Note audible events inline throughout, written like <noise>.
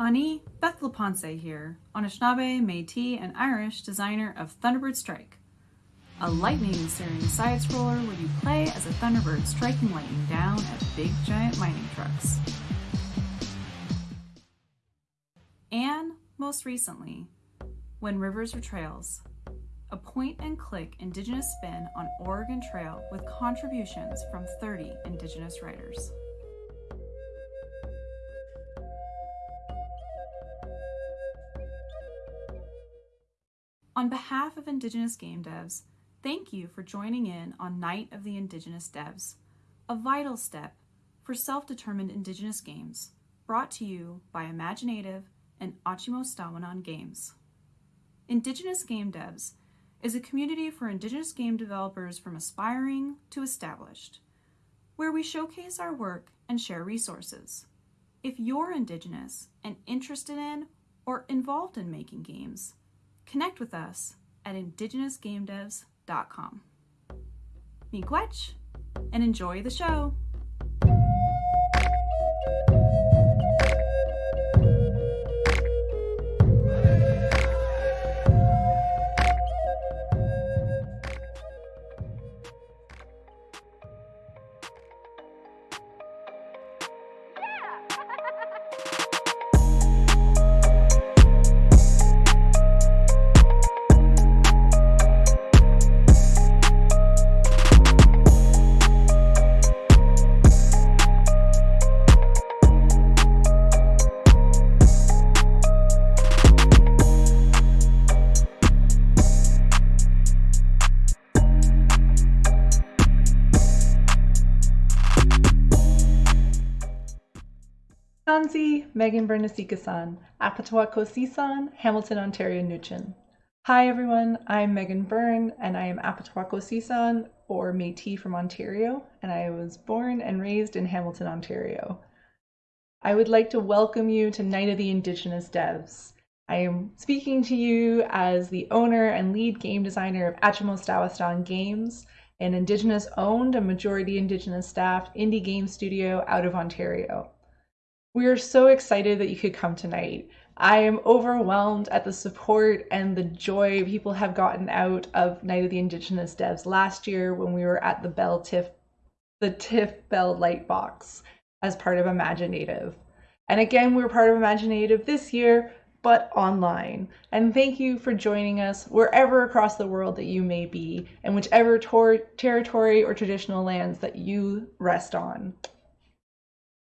Ani Beth LaPensée here, Anishinaabe, Métis, and Irish designer of Thunderbird Strike, a lightning-searing side scroller where you play as a Thunderbird striking lightning down at big giant mining trucks. And most recently, When Rivers Were Trails, a point-and-click Indigenous spin on Oregon Trail with contributions from 30 Indigenous writers. On behalf of Indigenous game devs, thank you for joining in on Night of the Indigenous Devs, a vital step for self-determined Indigenous games, brought to you by Imaginative and Stawanan Games. Indigenous Game Devs is a community for Indigenous game developers from aspiring to established, where we showcase our work and share resources. If you're Indigenous and interested in or involved in making games, connect with us at indigenousgamedevs.com. Miigwech, and enjoy the show! Kanzi, Megan Bernasika-san, Hamilton, Ontario, Nugent. Hi everyone, I'm Megan Byrne and I am Apatawakosi-san or Métis from Ontario and I was born and raised in Hamilton, Ontario. I would like to welcome you to Night of the Indigenous Devs. I am speaking to you as the owner and lead game designer of Achimostawinan Games, an Indigenous owned and majority Indigenous staffed indie game studio out of Ontario. We are so excited that you could come tonight. I am overwhelmed at the support and the joy people have gotten out of Night of the Indigenous Devs last year when we were at the Bell TIFF, the TIFF Bell Lightbox as part of Imaginative. And again, we're part of Imaginative this year, but online. And thank you for joining us wherever across the world that you may be and whichever tor- territory or traditional lands that you rest on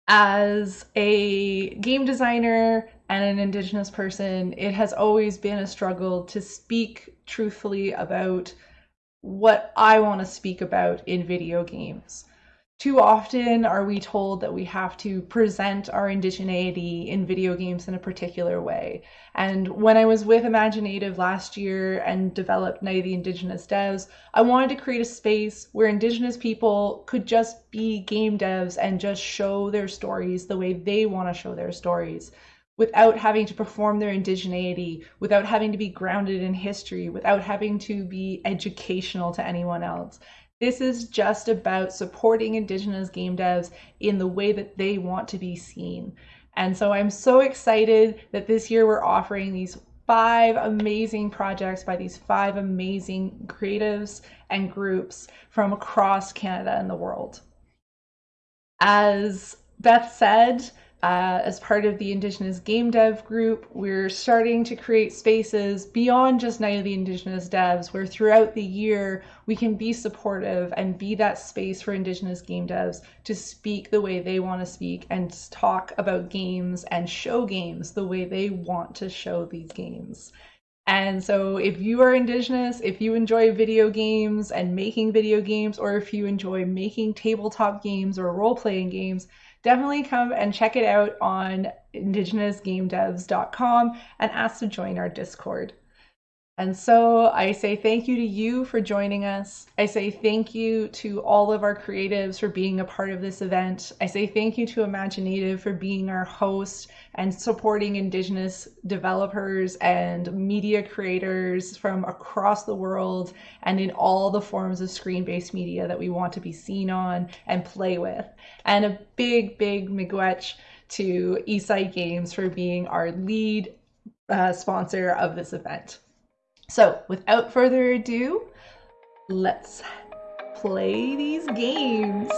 as a game designer and an indigenous person, it has always been a struggle to speak truthfully about what I want to speak about in video games. Too often are we told that we have to present our indigeneity in video games in a particular way. And when I was with Imaginative last year and developed Night of the Indigenous Devs, I wanted to create a space where Indigenous people could just be game devs and just show their stories the way they want to show their stories without having to perform their indigeneity, without having to be grounded in history, without having to be educational to anyone else. This is just about supporting Indigenous game devs in the way that they want to be seen. And so I'm so excited that this year we're offering these five amazing projects by these five amazing creatives and groups from across Canada and the world. As Beth said, uh, as part of the Indigenous Game Dev group, we're starting to create spaces beyond just Night of the Indigenous Devs, where throughout the year we can be supportive and be that space for Indigenous game devs to speak the way they want to speak and talk about games and show games the way they want to show these games. And so, if you are Indigenous, if you enjoy video games and making video games, or if you enjoy making tabletop games or role playing games, definitely come and check it out on indigenousgamedevs.com and ask to join our Discord. And so I say thank you to you for joining us. I say thank you to all of our creatives for being a part of this event. I say thank you to Imaginative for being our host and supporting Indigenous developers and media creators from across the world and in all the forms of screen based media that we want to be seen on and play with. And a big, big miigwech to Eastside Games for being our lead uh, sponsor of this event. So, without further ado, let's play these games.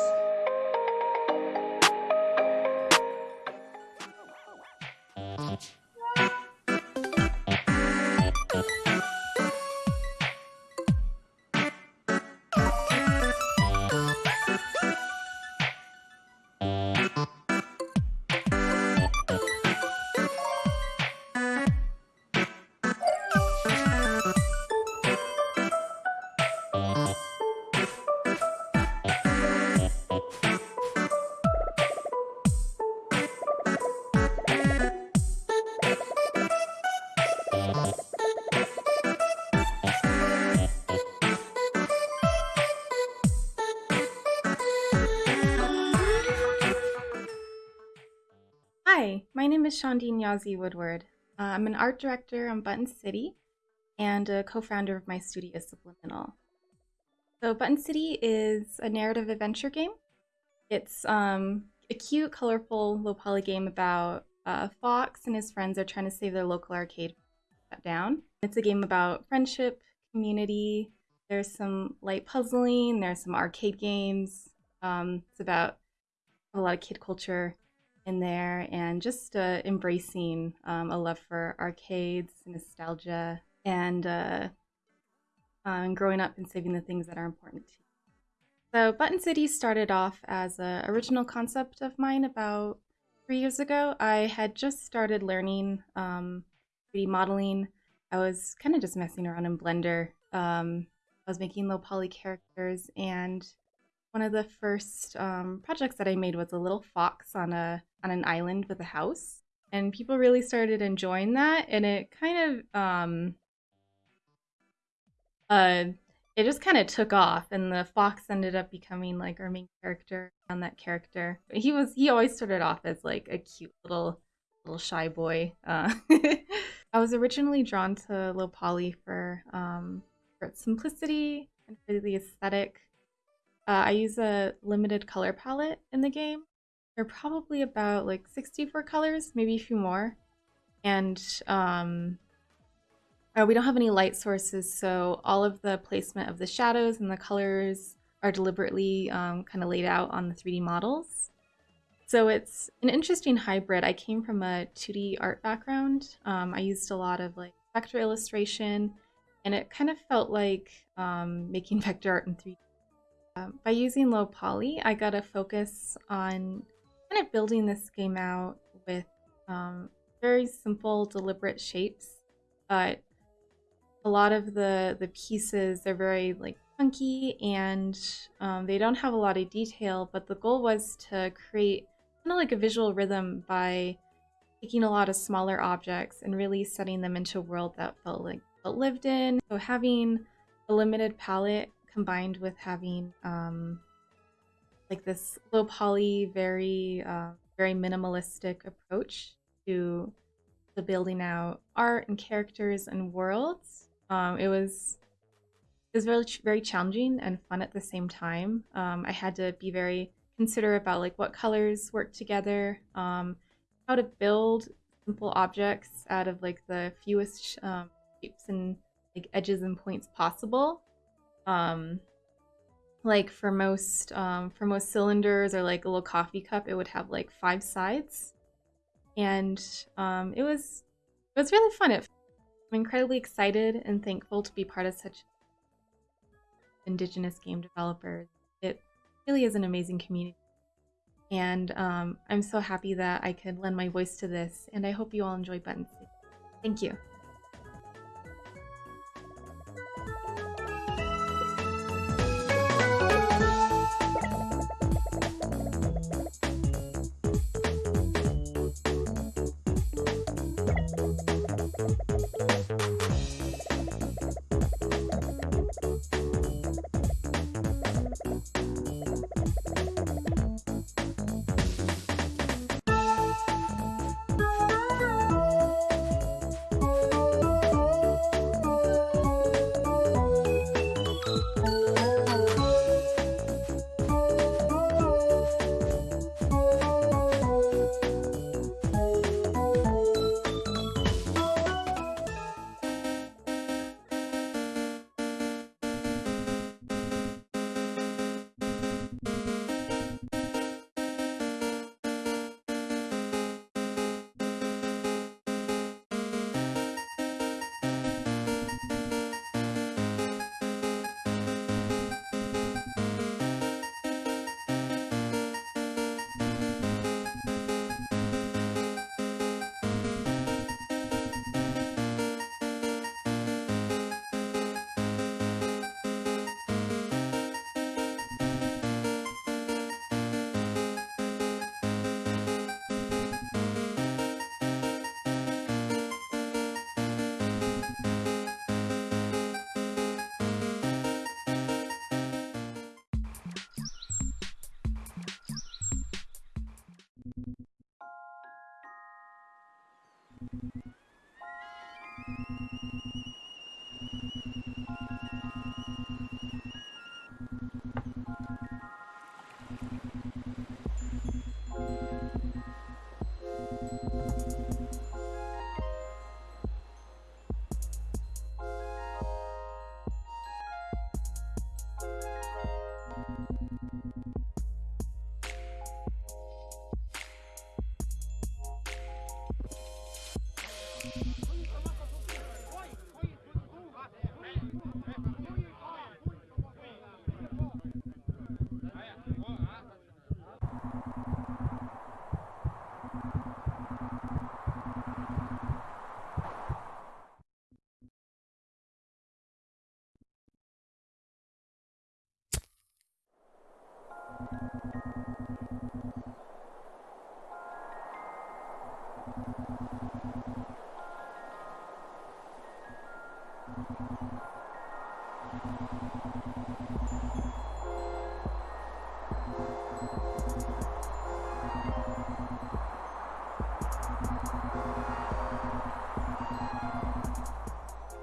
Hi, my name is Shondine Yazzie Woodward. Uh, I'm an art director on Button City and a co founder of my studio Subliminal. So, Button City is a narrative adventure game. It's um, a cute, colorful, low poly game about uh, Fox and his friends are trying to save their local arcade shut down. It's a game about friendship, community. There's some light puzzling, there's some arcade games. Um, it's about a lot of kid culture in there and just uh, embracing um, a love for arcades, nostalgia, and uh, um, growing up and saving the things that are important to you. So, Button City started off as an original concept of mine about three years ago. I had just started learning um, 3D modeling. I was kind of just messing around in Blender. Um, I was making low poly characters, and one of the first um, projects that I made was a little fox on a on an island with a house, and people really started enjoying that, and it kind of um, uh, it just kind of took off, and the fox ended up becoming like our main character on that character. He was he always started off as like a cute little little shy boy. Uh, <laughs> I was originally drawn to low poly for um, for its simplicity and for the aesthetic uh, I use a limited color palette in the game. There are probably about like 64 colors, maybe a few more. And um, uh, we don't have any light sources, so all of the placement of the shadows and the colors are deliberately um, kind of laid out on the 3D models. So it's an interesting hybrid. I came from a 2D art background. Um, I used a lot of like vector illustration, and it kind of felt like um, making <laughs> vector art in 3D um, by using low poly, I got a focus on kind of building this game out with um, very simple, deliberate shapes. But a lot of the the pieces are very like funky and um, they don't have a lot of detail. But the goal was to create kind of like a visual rhythm by taking a lot of smaller objects and really setting them into a world that felt like felt lived in. So having a limited palette combined with having um, like this low poly, very uh, very minimalistic approach to the building out art and characters and worlds. Um, it was it was very very challenging and fun at the same time. Um, I had to be very considerate about like what colors work together, um, how to build simple objects out of like the fewest um, shapes and like edges and points possible um like for most um for most cylinders or like a little coffee cup it would have like five sides. And um it was it was really fun. It, i'm incredibly excited and thankful to be part of such indigenous game developers. It really is an amazing community. And um, i'm so happy that i could lend my voice to this and i hope you all enjoy buttons thank you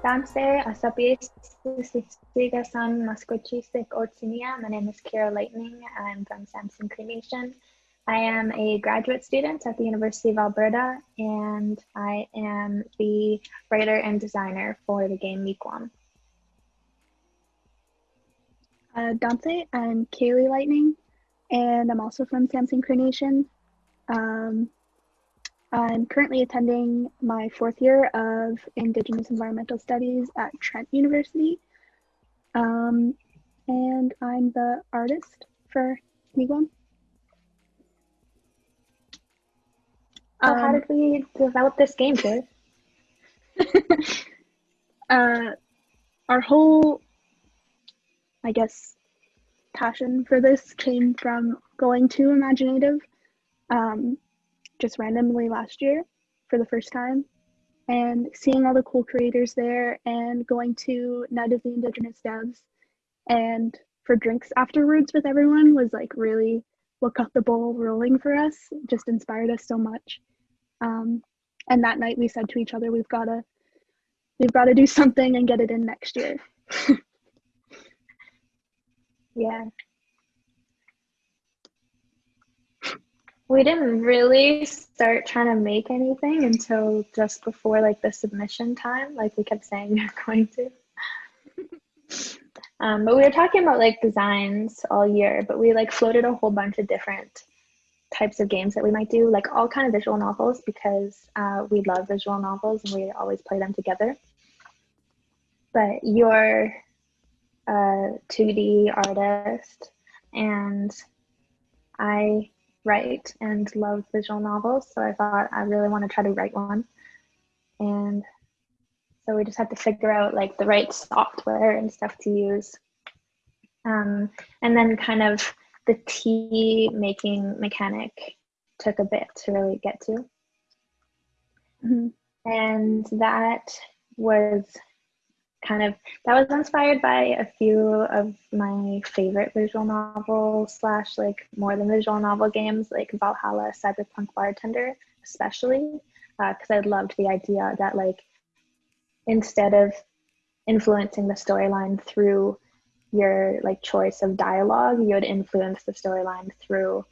Danse Asapies Sigasan Maskochisic Otsinia. My name is Kira Lightning. I'm from Samson Cree Nation. I am a graduate student at the University of Alberta and I am the writer and designer for the game Meekwam. Uh, Dante, I'm Kaylee Lightning and I'm also from Samson Cree Nation. Um, I'm currently attending my fourth year of Indigenous Environmental Studies at Trent University. Um, and I'm the artist for Meekwam. So how did we develop this game, Kid? <laughs> uh, our whole, I guess, passion for this came from going to Imaginative. Um, just randomly last year for the first time and seeing all the cool creators there and going to Night of the Indigenous Devs and for drinks afterwards with everyone was like really what got the ball rolling for us, just inspired us so much. Um, and that night we said to each other, we've gotta we've gotta do something and get it in next year. <laughs> yeah, We didn't really start trying to make anything until just before like the submission time, like we kept saying <laughs> we were going to. <laughs> um, but we were talking about like designs all year, but we like floated a whole bunch of different types of games that we might do, like all kind of visual novels because uh, we love visual novels and we always play them together. But you're a 2D artist and I write and love visual novels. So I thought I really want to try to write one. And so we just had to figure out like the right software and stuff to use. Um, and then kind of the tea making mechanic took a bit to really get to. Mm-hmm. And that was kind of that was inspired by a few of my favorite visual novel slash like more than visual novel games like VA-11 Hall-A Cyberpunk Bartender especially because uh, I loved the idea that like instead of influencing the storyline through your like choice of dialogue you would influence the storyline through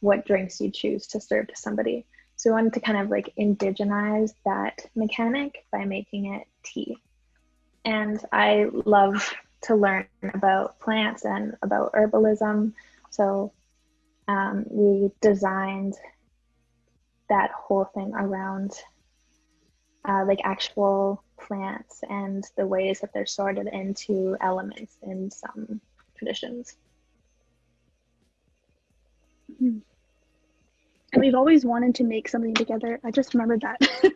what drinks you choose to serve to somebody. So I wanted to kind of like indigenize that mechanic by making it tea and I love to learn about plants and about herbalism. So um, we designed that whole thing around uh, like actual plants and the ways that they're sorted into elements in some traditions. Hmm. And we've always wanted to make something together. I just remembered that. <laughs>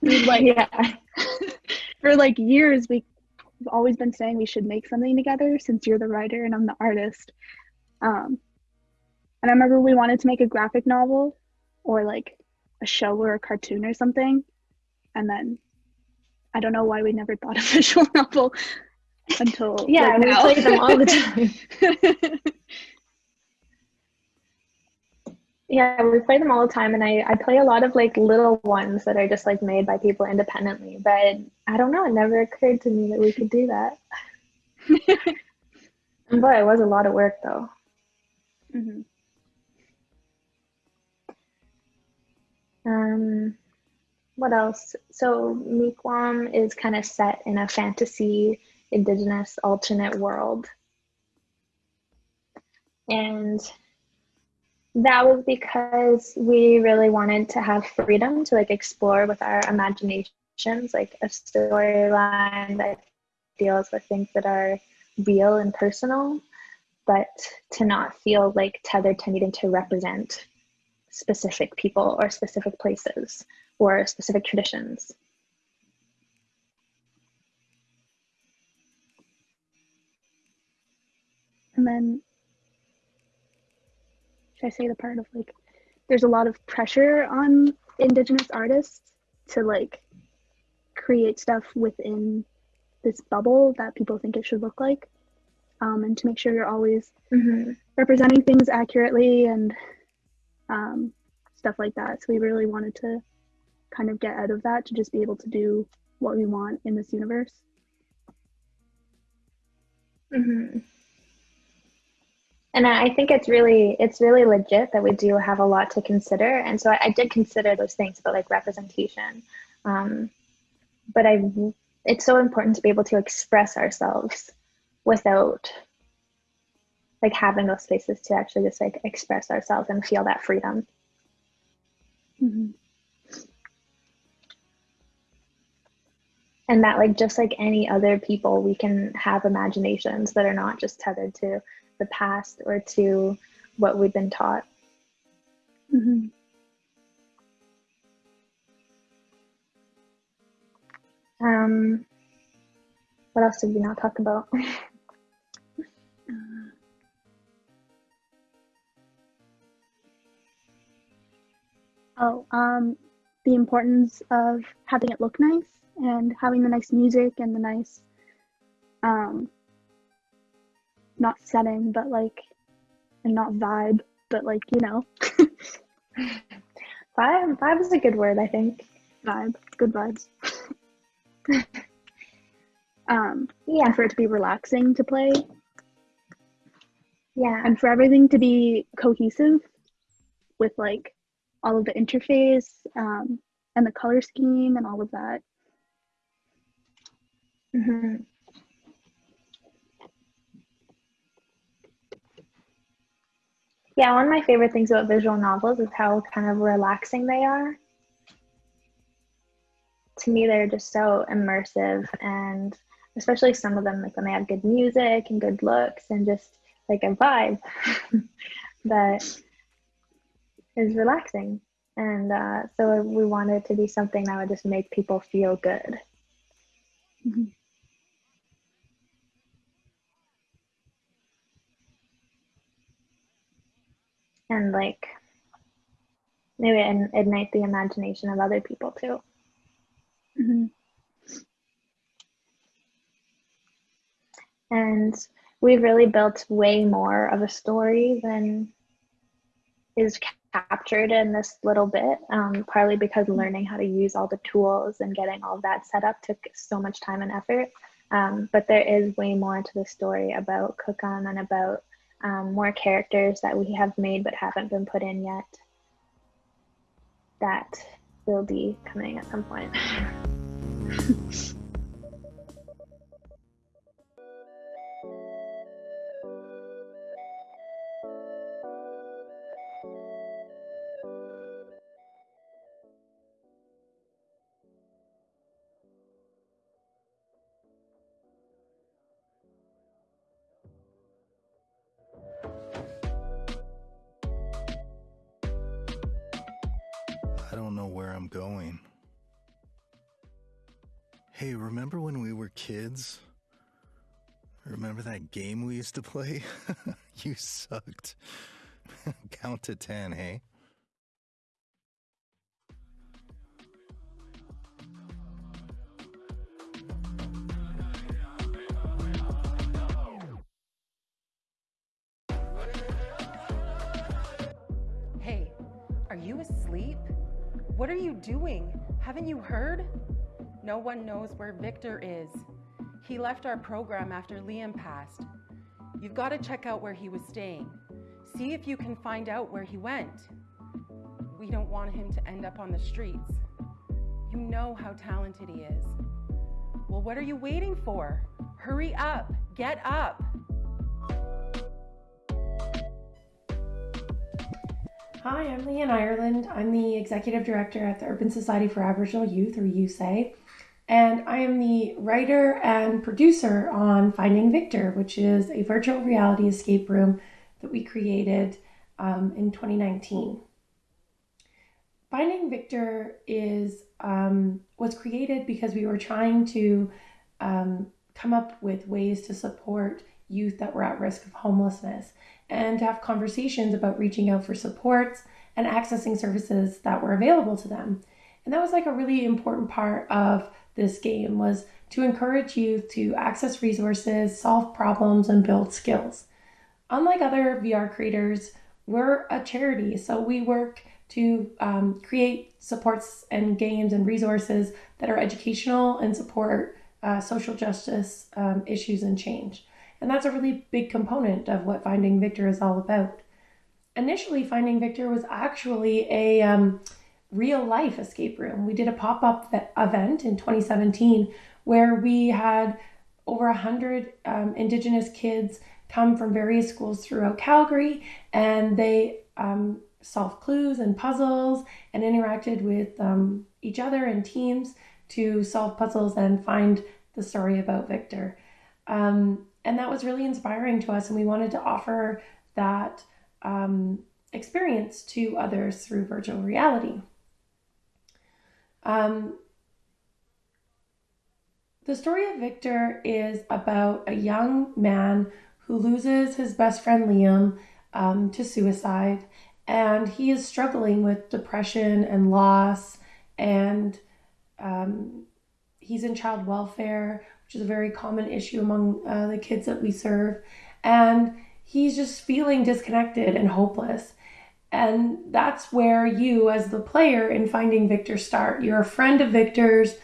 <laughs> like, yeah <laughs> for like years we've always been saying we should make something together since you're the writer and I'm the artist. Um, and I remember we wanted to make a graphic novel or like a show or a cartoon or something. And then I don't know why we never thought <laughs> of a visual novel until yeah, like, we play them all the <laughs> time. <laughs> Yeah, we play them all the time, and I, I play a lot of like little ones that are just like made by people independently. But I don't know, it never occurred to me that we could do that. <laughs> boy, it was a lot of work though. Mm-hmm. Um, what else? So Meekwam is kind of set in a fantasy, indigenous, alternate world, and that was because we really wanted to have freedom to like explore with our imaginations like a storyline that deals with things that are real and personal but to not feel like tethered to needing to represent specific people or specific places or specific traditions. And then should I say the part of like there's a lot of pressure on indigenous artists to like create stuff within this bubble that people think it should look like um, and to make sure you're always Mm-hmm. representing things accurately and um, stuff like that so we really wanted to kind of get out of that to just be able to do what we want in this universe Mm-hmm. And I I think it's really it's really legit that we do have a lot to consider, and so I, I did consider those things about like representation. Um, but I, it's so important to be able to express ourselves without like having those spaces to actually just like express ourselves and feel that freedom. Mhm. and that like just like any other people we can have imaginations that are not just tethered to the past or to what we've been taught Mhm. um what else did we not talk about <laughs> Oh, um, the importance of having it look nice and having the nice music and the nice, um, not setting, but like, and not vibe, but like, you know, <laughs> vibe vibe is a good word i think. Vibe, good vibes. <laughs> um, yeah. For it to be relaxing to play. Yeah. And for everything to be cohesive with like all of the interface um, and the color scheme and all of that. hmm Yeah, one of my favorite things about visual novels is how kind of relaxing they are. To me, they're just so immersive, and especially some of them, like when they have good music and good looks and just like a vibe <laughs> that is relaxing. And uh, so we wanted to be something that would just make people feel good. Mhm. And like maybe and ignite the imagination of other people too. Mhm. And we've really built way more of a story than is captured in this little bit, um, partly because learning how to use all the tools and getting all of that set up took so much time and effort. Um, but there is way more to the story about Cookham and about um, more characters that we have made but haven't been put in yet that will be coming at some point. <laughs> kids? Remember that game we used to play? <laughs> you sucked. <laughs> Count to ten, hey? Hey, are you asleep? What are you doing? Haven't you heard? No one knows where Victor is. He left our program after Liam passed. You've got to check out where he was staying. See if you can find out where he went. We don't want him to end up on the streets. You know how talented he is. Well, what are you waiting for? Hurry up! Get up! Hi, I'm Leanne Ireland. I'm the Executive Director at the Urban Society for Aboriginal Youth, or USAY, and I am the writer and producer on Finding Victor, which is a virtual reality escape room that we created um, in 2019. Finding Victor is um, was created because we were trying to um, come up with ways to support youth that were at risk of homelessness and to have conversations about reaching out for supports and accessing services that were available to them. And that was like a really important part of this game was to encourage youth to access resources, solve problems, and build skills. Unlike other VR creators, we're a charity, so we work to um, create supports and games and resources that are educational and support uh, social justice um, issues and change. And that's a really big component of what Finding Victor is all about. Initially, Finding Victor was actually a um, real life escape room. We did a pop up event in 2017 where we had over 100 um, Indigenous kids come from various schools throughout Calgary and they um, solved clues and puzzles and interacted with um, each other in teams to solve puzzles and find the story about Victor. Um, and that was really inspiring to us, and we wanted to offer that um, experience to others through virtual reality. Um, the story of Victor is about a young man who loses his best friend Liam um, to suicide, and he is struggling with depression and loss, and um, he's in child welfare, which is a very common issue among uh, the kids that we serve, and he's just feeling disconnected and hopeless. And that's where you, as the player in Finding Victor, start. You're a friend of Victor's.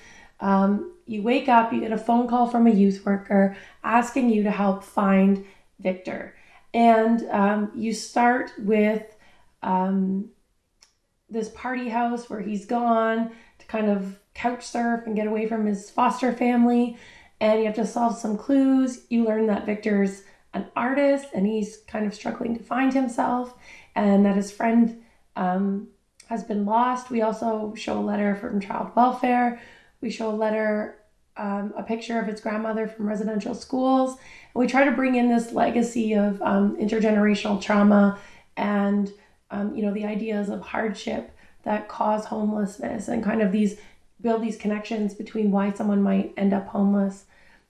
Um, you wake up, you get a phone call from a youth worker asking you to help find Victor. And um, you start with um, this party house where he's gone to kind of couch surf and get away from his foster family. And you have to solve some clues. You learn that Victor's an artist and he's kind of struggling to find himself, and that his friend um, has been lost. We also show a letter from child welfare. We show a letter um, a picture of his grandmother from residential schools. And we try to bring in this legacy of um, intergenerational trauma and, um, you know, the ideas of hardship that cause homelessness and kind of these build these connections between why someone might end up homeless.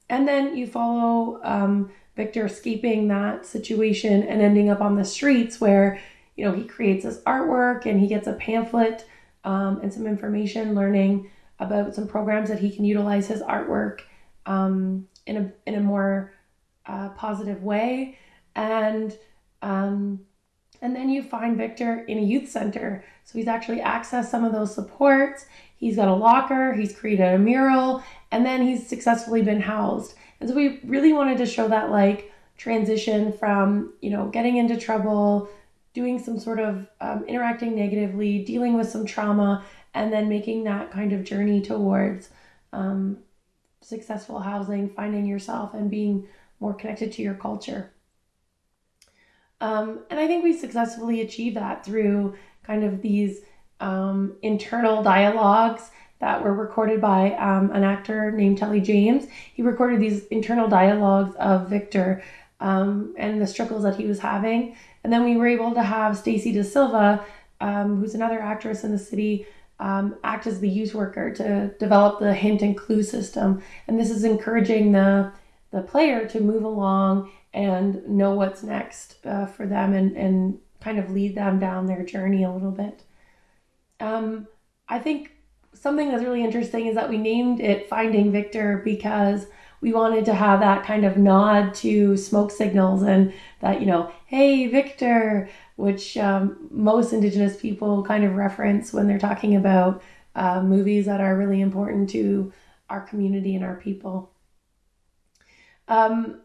And then you follow um, Victor escaping that situation and ending up on the streets where, you know, he creates his artwork and he gets a pamphlet um, and some information learning about some programs that he can utilize his artwork um, in a in a more uh, positive way, and um, and then you find Victor in a youth center. So he's actually accessed some of those supports. He's got a locker. He's created a mural, and then he's successfully been housed. And so we really wanted to show that like transition from you know getting into trouble doing some sort of um, interacting negatively, dealing with some trauma, and then making that kind of journey towards um, successful housing, finding yourself, and being more connected to your culture. Um, and I think we successfully achieved that through kind of these um, internal dialogues that were recorded by um, an actor named Telly James. He recorded these internal dialogues of Victor um, and the struggles that he was having. And then we were able to have Stacy De Silva, um, who's another actress in the city, um, act as the youth worker to develop the hint and clue system. And this is encouraging the, the player to move along and know what's next uh, for them and, and kind of lead them down their journey a little bit. Um, I think something that's really interesting is that we named it Finding Victor because we wanted to have that kind of nod to smoke signals and that, you know, hey, Victor, which um, most Indigenous people kind of reference when they're talking about uh, movies that are really important to our community and our people. Um,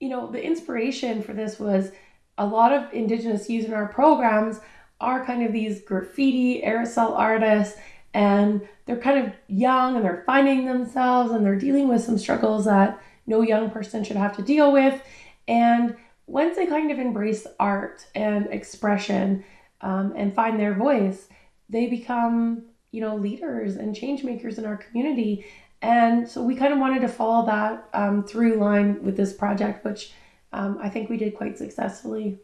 you know, the inspiration for this was a lot of Indigenous youth in our programs are kind of these graffiti aerosol artists and they're kind of young and they're finding themselves and they're dealing with some struggles that no young person should have to deal with. And once they kind of embrace art and expression um, and find their voice, they become, you know, leaders and change makers in our community. And so we kind of wanted to follow that um, through line with this project, which um, I think we did quite successfully.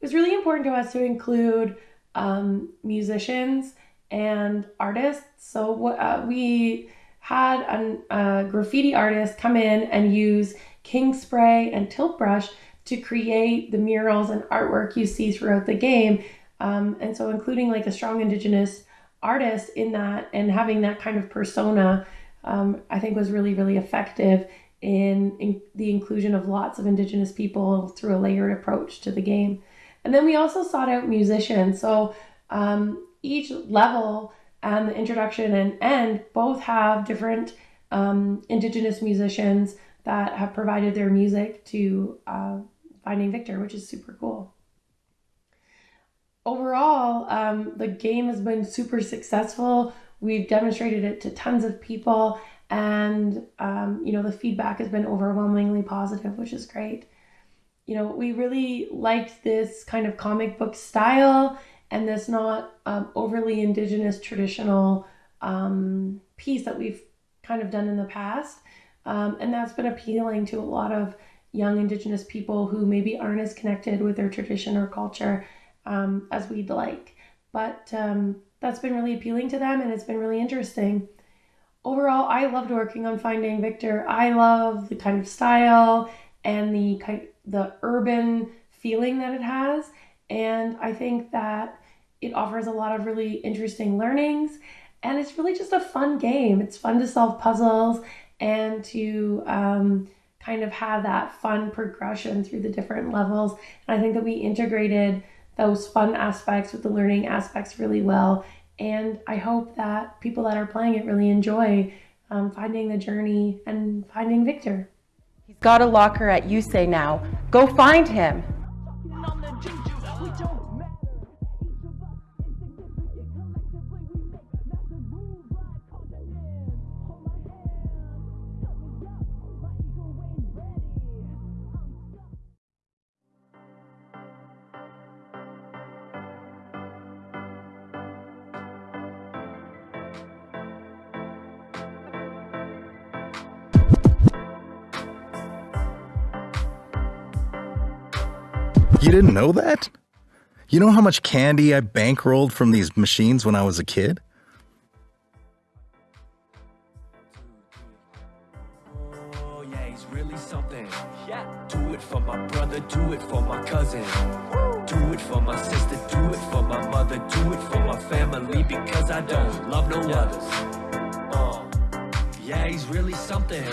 It was really important to us to include um, musicians and artists. So uh, we had a, a graffiti artist come in and use Kingspray and tilt brush to create the murals and artwork you see throughout the game. Um, and so, including like a strong Indigenous artist in that and having that kind of persona, um, I think was really, really effective in, in the inclusion of lots of Indigenous people through a layered approach to the game. And then we also sought out musicians. So um, each level and the introduction and end both have different um, Indigenous musicians that have provided their music to uh, Finding Victor, which is super cool. Overall, um, the game has been super successful. We've demonstrated it to tons of people, and um, you know the feedback has been overwhelmingly positive, which is great. You know, we really liked this kind of comic book style and this not um, overly indigenous traditional um, piece that we've kind of done in the past. Um, and that's been appealing to a lot of young indigenous people who maybe aren't as connected with their tradition or culture um, as we'd like. But um, that's been really appealing to them and it's been really interesting. Overall, I loved working on Finding Victor. I love the kind of style and the kind the urban feeling that it has. And I think that it offers a lot of really interesting learnings. And it's really just a fun game. It's fun to solve puzzles and to um, kind of have that fun progression through the different levels. And I think that we integrated those fun aspects with the learning aspects really well. And I hope that people that are playing it really enjoy um, finding the journey and finding Victor. He's got a locker at USAY now. Go find him. Know that? You know how much candy I bankrolled from these machines when I was a kid? Oh, yeah, he's really something. Yeah. Do it for my brother, do it for my cousin. Do it for my sister, do it for my mother, do it for my family because I don't love no others. Uh, yeah, he's really something.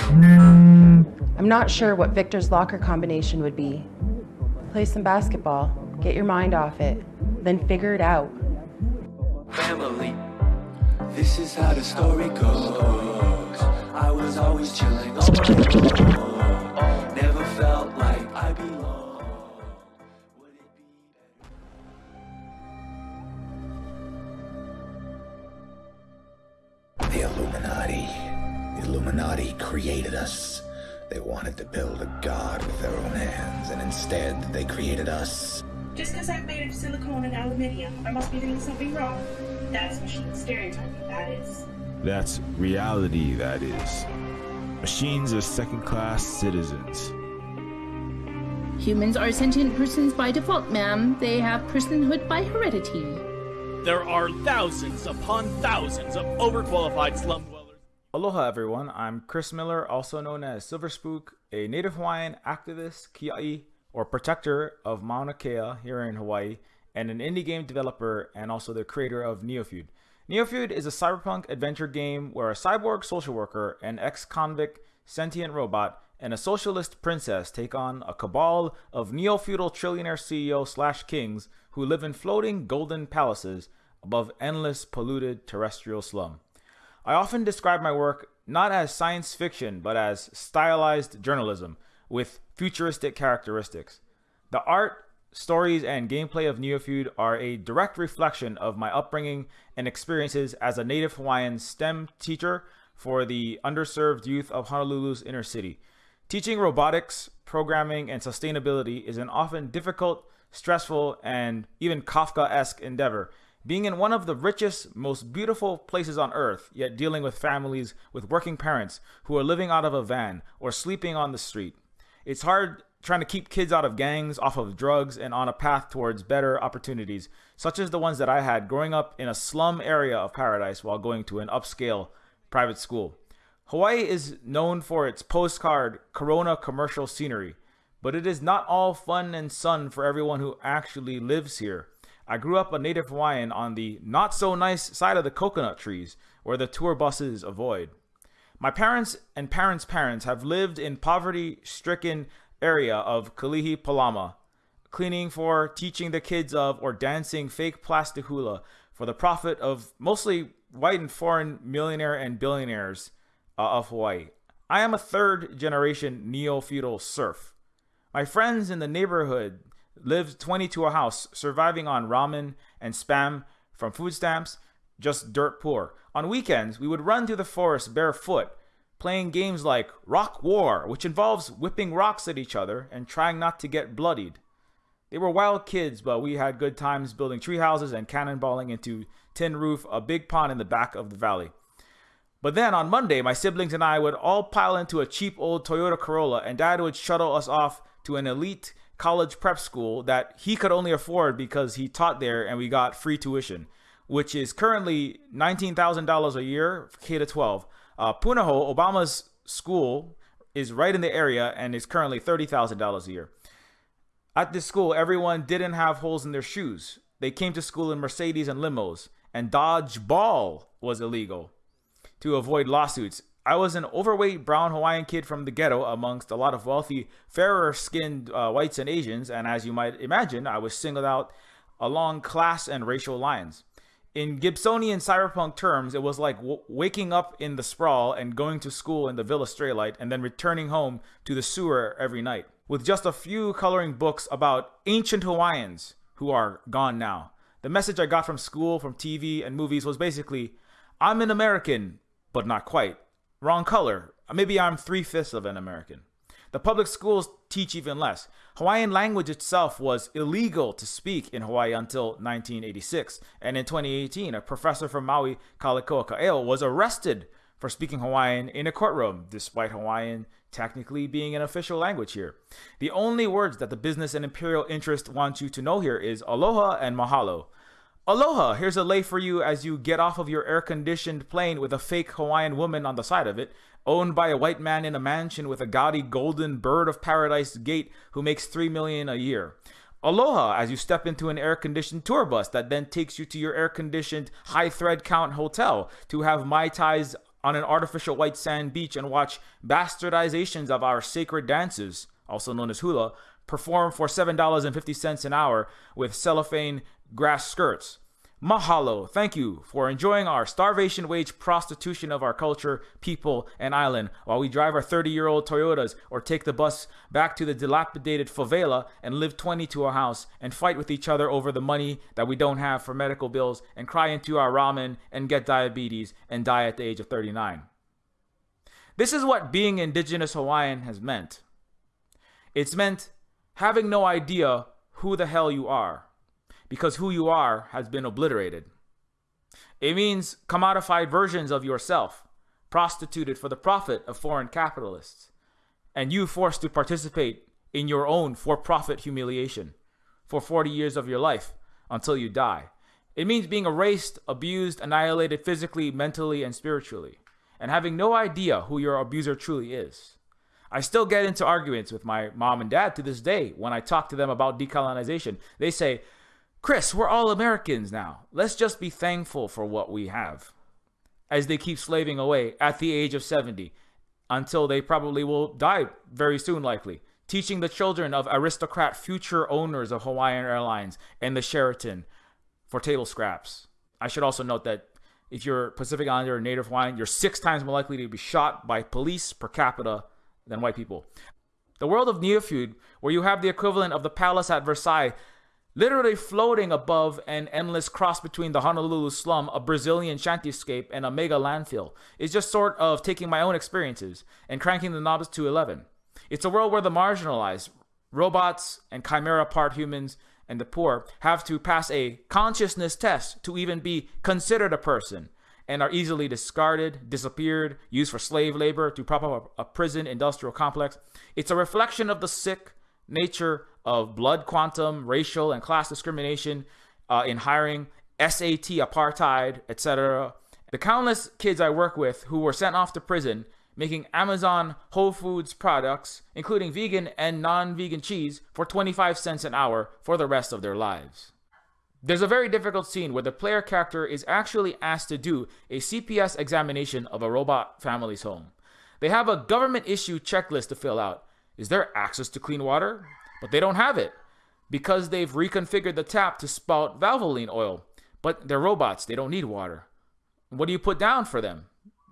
I'm not sure what Victor's locker combination would be. Play some basketball, get your mind off it, then figure it out. Family. This is how the story goes. I was always chilling on my own. Never felt like I belonged. Would it be The Illuminati. The Illuminati created us. They wanted to build a god with their own hands, and instead they created us. Just because I'm made of silicone and aluminium, I must be doing something wrong. That's machine stereotyping, that is. That's reality, that is. Machines are second class citizens. Humans are sentient persons by default, ma'am. They have personhood by heredity. There are thousands upon thousands of overqualified slum dwellers. Aloha everyone, I'm Chris Miller, also known as Silver Spook, a Native Hawaiian activist, kia'i, or protector of Mauna Kea here in Hawaii, and an indie game developer and also the creator of Neofeud. Neofeud is a cyberpunk adventure game where a cyborg social worker, an ex-convict sentient robot, and a socialist princess take on a cabal of neo-feudal trillionaire CEO slash kings who live in floating golden palaces above endless polluted terrestrial slum. I often describe my work not as science fiction, but as stylized journalism with futuristic characteristics. The art, stories, and gameplay of Neofeud are a direct reflection of my upbringing and experiences as a native Hawaiian STEM teacher for the underserved youth of Honolulu's inner city. Teaching robotics, programming, and sustainability is an often difficult, stressful, and even Kafka-esque endeavor, being in one of the richest, most beautiful places on earth, yet dealing with families with working parents who are living out of a van or sleeping on the street. It's hard trying to keep kids out of gangs, off of drugs, and on a path towards better opportunities, such as the ones that I had growing up in a slum area of paradise while going to an upscale private school. Hawaii is known for its postcard Corona commercial scenery, but it is not all fun and sun for everyone who actually lives here. I grew up a native Hawaiian on the not so nice side of the coconut trees, where the tour buses avoid. My parents and parents' parents have lived in poverty stricken area of Kalihi Palama, cleaning for, teaching the kids of, or dancing fake plastic hula for the profit of mostly white and foreign millionaire and billionaires uh, of Hawaii. I am a third generation neo feudal serf. My friends in the neighborhood lived 20 to a house, surviving on ramen and spam from food stamps, just dirt poor. On weekends, we would run through the forest barefoot, playing games like Rock War, which involves whipping rocks at each other and trying not to get bloodied. They were wild kids, but we had good times building tree houses and cannonballing into tin roof a big pond in the back of the valley. But then on Monday, my siblings and I would all pile into a cheap old Toyota Corolla, and dad would shuttle us off to an elite college prep school that he could only afford because he taught there and we got free tuition, which is currently $19,000 a year K to 12. Uh, Punahou, Obama's school, is right in the area and is currently $30,000 a year. At this school, everyone didn't have holes in their shoes. They came to school in Mercedes and limos, and dodgeball was illegal to avoid lawsuits. I was an overweight brown Hawaiian kid from the ghetto amongst a lot of wealthy, fairer skinned uh, whites and Asians, and as you might imagine, I was singled out along class and racial lines. In Gibsonian cyberpunk terms, it was like waking up in the sprawl and going to school in the Villa Straylight and then returning home to the sewer every night, with just a few coloring books about ancient Hawaiians who are gone now. The message I got from school, from TV, and movies was basically I'm an American, but not quite. Wrong color. Uh, maybe I'm three fifths of an American. The public schools teach even less. Hawaiian language itself was illegal to speak in Hawaii until 1986. And in 2018, a professor from Maui, Kaleikoa Ka'eo, was arrested for speaking Hawaiian in a courtroom, despite Hawaiian technically being an official language here. The only words that the business and imperial interest want you to know here is aloha and mahalo. Aloha, here's a lei for you as you get off of your air conditioned plane with a fake Hawaiian woman on the side of it, owned by a white man in a mansion with a gaudy golden bird of paradise gate who makes 3 million a year. Aloha as you step into an air conditioned tour bus that then takes you to your air conditioned high thread count hotel to have Mai Tais on an artificial white sand beach and watch bastardizations of our sacred dances, also known as hula, perform for $7.50 an hour with cellophane grass skirts. Mahalo, thank you for enjoying our starvation wage prostitution of our culture, people, and island while we drive our 30 year old Toyotas or take the bus back to the dilapidated favela and live 20 to a house and fight with each other over the money that we don't have for medical bills and cry into our ramen and get diabetes and die at the age of 39. This is what being indigenous Hawaiian has meant. It's meant having no idea who the hell you are because who you are has been obliterated. It means commodified versions of yourself, prostituted for the profit of foreign capitalists, and you forced to participate in your own for profit humiliation for 40 years of your life until you die. It means being erased, abused, annihilated physically, mentally, and spiritually, and having no idea who your abuser truly is. I still get into arguments with my mom and dad to this day when I talk to them about decolonization. They say, Chris, we're all Americans now. Let's just be thankful for what we have. As they keep slaving away at the age of 70 until they probably will die very soon, likely, teaching the children of aristocrat future owners of Hawaiian Airlines and the Sheraton for table scraps. I should also note that if you're Pacific Islander or Native Hawaiian, you're six times more likely to be shot by police per capita than white people. The world of Neofeud, where you have the equivalent of the palace at Versailles literally floating above an endless cross between the Honolulu slum, a Brazilian shantyscape, and a mega landfill. It's just sort of taking my own experiences and cranking the knobs to 11. It's a world where the marginalized, robots and chimera part humans, and the poor have to pass a consciousness test to even be considered a person and are easily discarded, disappeared, used for slave labor to prop up a, a prison industrial complex. It's a reflection of the sick nature of blood quantum, racial, and class discrimination uh, in hiring, SAT apartheid, etc. The countless kids I work with who were sent off to prison making Amazon Whole Foods products, including vegan and non vegan cheese, for 25 cents an hour for the rest of their lives. There's a very difficult scene where the player character is actually asked to do a CPS examination of a robot family's home. They have a government issue checklist to fill out. Is there access to clean water? But they don't have it because they've reconfigured the tap to spout Valvoline oil. But they're robots, they don't need water. What do you put down for them?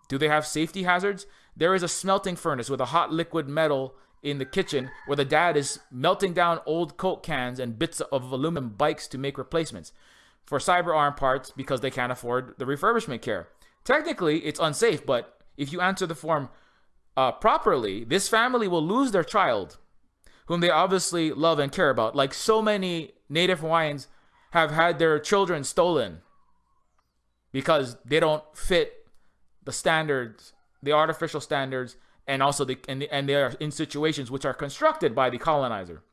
Do they have safety hazards? There is a smelting furnace with a hot liquid metal in the kitchen where the dad is melting down old Coke cans and bits of aluminum bikes to make replacements for cyber arm parts because they can't afford the refurbishment care. Technically, it's unsafe, but if you answer the form uh, properly, this family will lose their child, whom they obviously love and care about, like so many Native Hawaiians have had their children stolen because they don't fit the standards, the artificial standards, and also the and, and they are in situations which are constructed by the colonizer.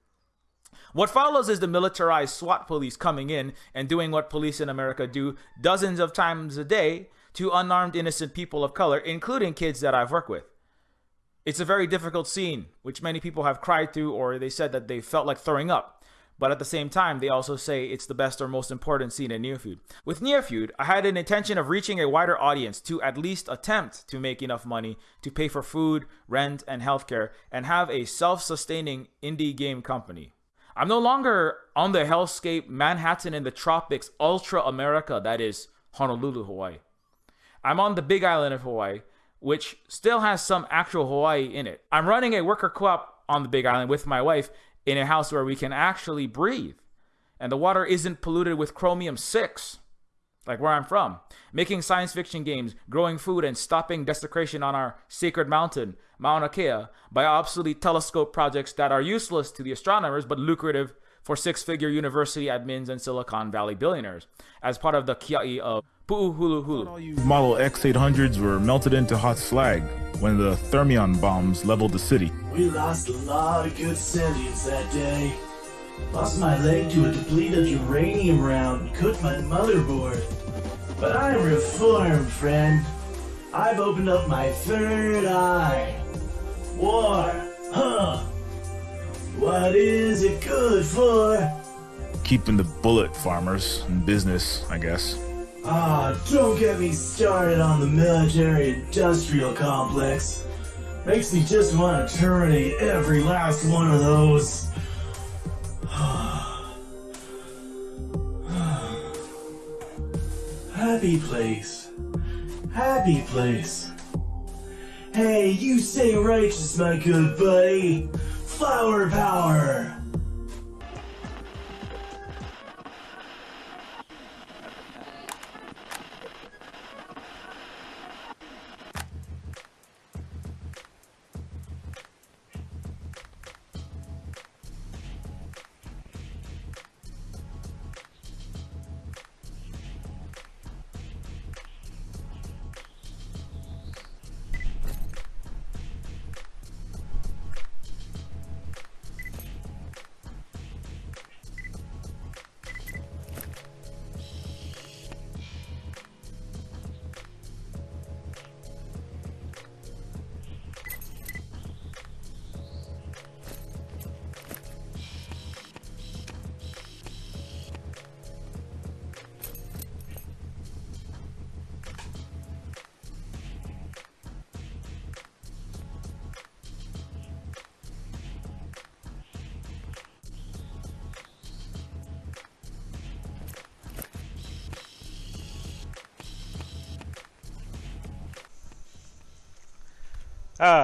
What follows is the militarized SWAT police coming in and doing what police in America do dozens of times a day to unarmed innocent people of color, including kids that I've worked with. It's a very difficult scene, which many people have cried through or they said that they felt like throwing up. But at the same time, they also say it's the best or most important scene in Neofeud. With Neofeud, I had an intention of reaching a wider audience to at least attempt to make enough money to pay for food, rent, and healthcare, and have a self-sustaining indie game company. I'm no longer on the hellscape Manhattan in the tropics ultra America that is Honolulu, Hawaii. I'm on the big island of Hawaii, which still has some actual Hawaii in it. I'm running a worker co-op on the big island with my wife in a house where we can actually breathe. And the water isn't polluted with chromium 6, like where I'm from. Making science fiction games, growing food, and stopping desecration on our sacred mountain, Mauna Kea, by obsolete telescope projects that are useless to the astronomers but lucrative for six figure university admins and Silicon Valley billionaires, as part of the kia'i of Pu'uhuluhulu. Model X800s were melted into hot slag when the thermion bombs leveled the city. We lost a lot of good sentience that day. Lost my leg to a depleted uranium round, and cooked my motherboard. But I'm reformed, friend. I've opened up my third eye. War, huh? What is it good for? Keeping the bullet farmers in business, I guess. Ah, don't get me started on the military industrial complex. Makes me just want to terminate every last one of those. <sighs> Happy place. Happy place. Hey, you say righteous, my good buddy. Flower power.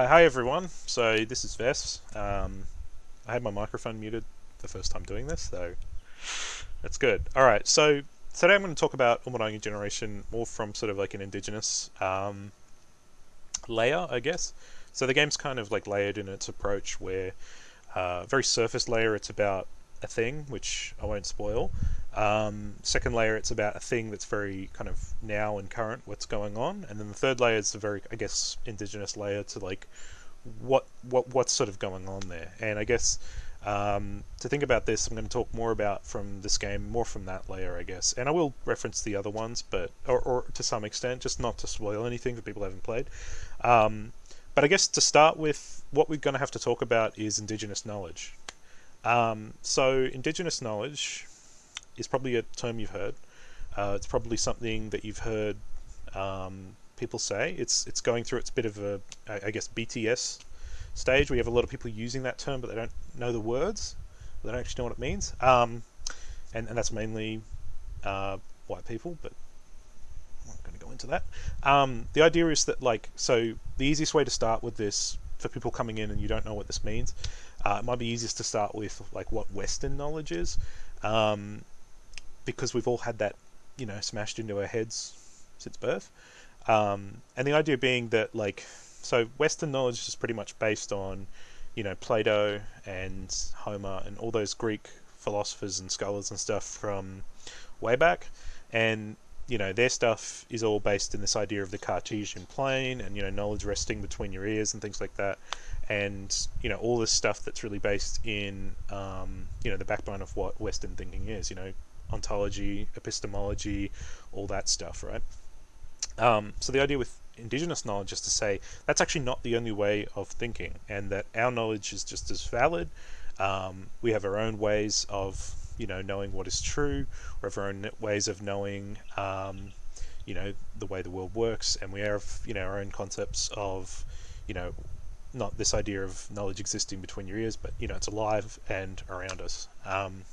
Uh, hi everyone, so this is Vess. Um, I had my microphone muted the first time doing this, so that's good. Alright, so today I'm going to talk about Umurangi Generation more from sort of like an indigenous um, layer, I guess. So the game's kind of like layered in its approach where uh, very surface layer it's about a thing, which I won't spoil. Um, second layer, it's about a thing that's very kind of now and current, what's going on, and then the third layer is a very, I guess, indigenous layer to like what what what's sort of going on there. And I guess um, to think about this, I'm going to talk more about from this game, more from that layer, I guess. And I will reference the other ones, but or, or to some extent, just not to spoil anything for people who haven't played. Um, but I guess to start with, what we're going to have to talk about is Indigenous knowledge. Um, so, Indigenous knowledge is probably a term you've heard. Uh, it's probably something that you've heard um, people say. It's it's going through its bit of a, I guess, BTS stage. We have a lot of people using that term, but they don't know the words. They don't actually know what it means. Um, and, and that's mainly uh, white people, but I'm not going to go into that. Um, the idea is that, like, so the easiest way to start with this for people coming in and you don't know what this means, uh, it might be easiest to start with like what Western knowledge is, um, because we've all had that, you know, smashed into our heads since birth. Um, and the idea being that, like, so Western knowledge is pretty much based on, you know, Plato and Homer and all those Greek philosophers and scholars and stuff from way back, and you know their stuff is all based in this idea of the Cartesian plane and you know knowledge resting between your ears and things like that, and you know all this stuff that's really based in um, you know the backbone of what Western thinking is, you know ontology, epistemology, all that stuff, right? Um, so the idea with indigenous knowledge is to say that's actually not the only way of thinking, and that our knowledge is just as valid. Um, we have our own ways of you know knowing what is true, or have our own ways of knowing um, you know the way the world works, and we have you know our own concepts of you know not this idea of knowledge existing between your ears, but you know it's alive and around us. Um,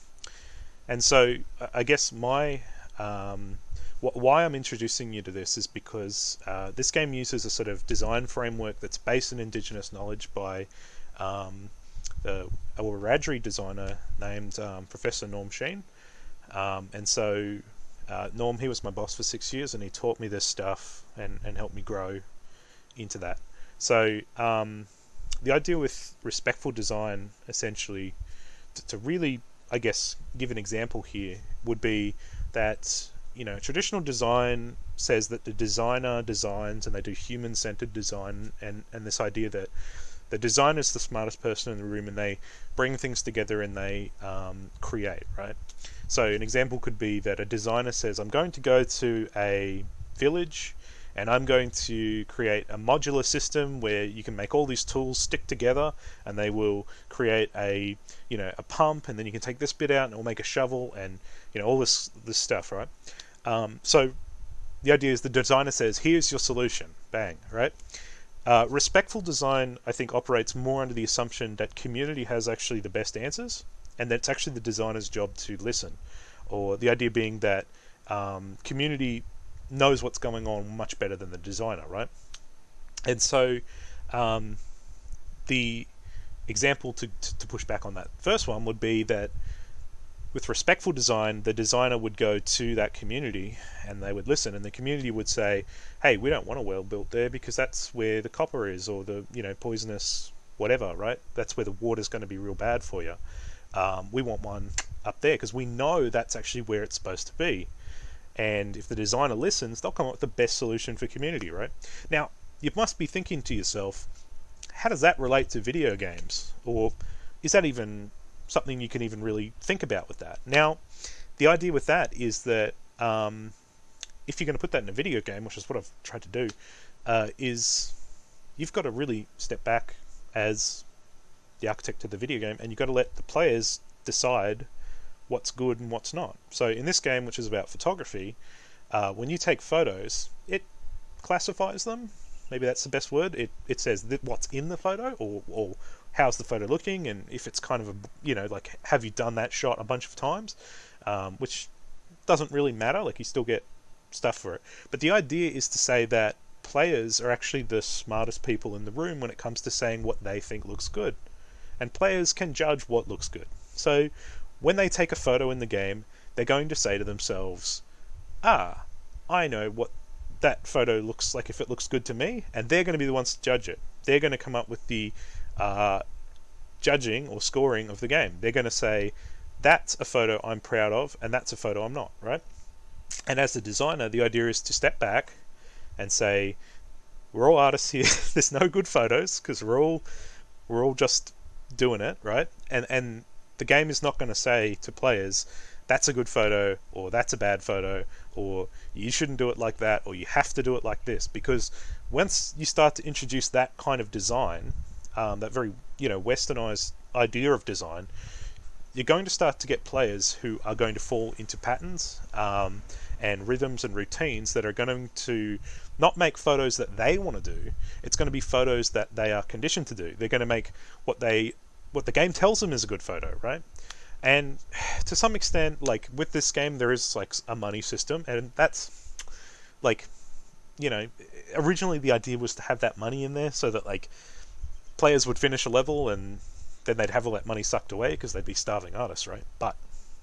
and so I guess my um, why I'm introducing you to this is because uh, this game uses a sort of design framework that's based on indigenous knowledge by um, a, a Wiradjuri designer named um, Professor Norm Sheehan. Um, and so uh, Norm, he was my boss for six years and he taught me this stuff and, and helped me grow into that. So um, the idea with respectful design, essentially, to really, I guess, give an example here, would be that you know, traditional design says that the designer designs and they do human centered design and, and this idea that the designer is the smartest person in the room and they bring things together and they um, create, right? So, an example could be that a designer says, I'm going to go to a village and I'm going to create a modular system where you can make all these tools stick together and they will create a you know a pump and then you can take this bit out and it will make a shovel and you know all this this stuff right? Um, so the idea is the designer says here's your solution. Bang right? Uh, respectful design I think operates more under the assumption that community has actually the best answers and that's actually the designer's job to listen. Or the idea being that um, community knows what's going on much better than the designer, right? And so um, the example to, to push back on that first one would be that with respectful design, the designer would go to that community and they would listen, and the community would say, "Hey, we don't want a well built there because that's where the copper is, or the you know poisonous whatever, right? That's where the water's going to be real bad for you. Um, we want one up there because we know that's actually where it's supposed to be." And if the designer listens, they'll come up with the best solution for community, right? Now, you must be thinking to yourself, how does that relate to video games? Or is that even something you can even really think about with that? Now, the idea with that is that um, if you're going to put that in a video game, which is what I've tried to do, uh, is you've got to really step back as the architect of the video game and you've got to let the players decide what's good and what's not. So in this game, which is about photography, uh, when you take photos, it classifies them. Maybe that's the best word. It it says what's in the photo or or how's the photo looking, and if it's kind of a you know like have you done that shot a bunch of times, um, which doesn't really matter. Like you still get stuff for it. But the idea is to say that players are actually the smartest people in the room when it comes to saying what they think looks good. And players can judge what looks good. So when they take a photo in the game, they're going to say to themselves, ah, I know what that photo looks like if it looks good to me, and they're going to be the ones to judge it. They're going to come up with the uh, judging or scoring of the game. They're going to say, that's a photo I'm proud of, and that's a photo I'm not, right? And as the designer, the idea is to step back and say, we're all artists here. <laughs> There's no good photos because we're all we're all just doing it, right? And and the game is not going to say to players, that's a good photo or that's a bad photo or you shouldn't do it like that or you have to do it like this. Because once you start to introduce that kind of design um, that very you know westernized idea of design you're going to start to get players who are going to fall into patterns um, and rhythms and routines that are going to not make photos that they want to do. It's going to be photos that they are conditioned to do. They're going to make what they what the game tells them is a good photo right? And to some extent like with this game there is like a money system and that's like you know originally the idea was to have that money in there so that like players would finish a level and then they'd have all that money sucked away because they'd be starving artists right? But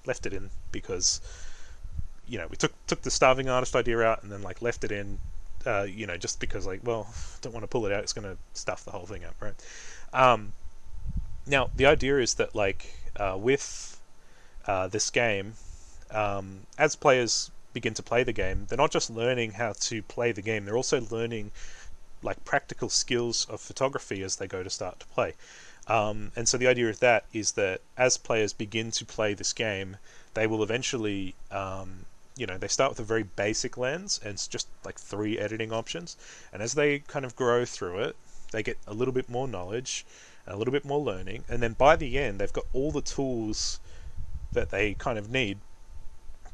left it in because you know we took took the starving artist idea out and then like left it in uh, you know just because like well <laughs> don't want to pull it out it's going to stuff the whole thing up right? Um, now the idea is that like uh, with uh, this game, um, as players begin to play the game, they're not just learning how to play the game; they're also learning like practical skills of photography as they go to start to play. Um, and so the idea of that is that as players begin to play this game, they will eventually, um, you know, they start with a very basic lens and it's just like three editing options. And as they kind of grow through it, they get a little bit more knowledge a little bit more learning, and then by the end, they've got all the tools that they kind of need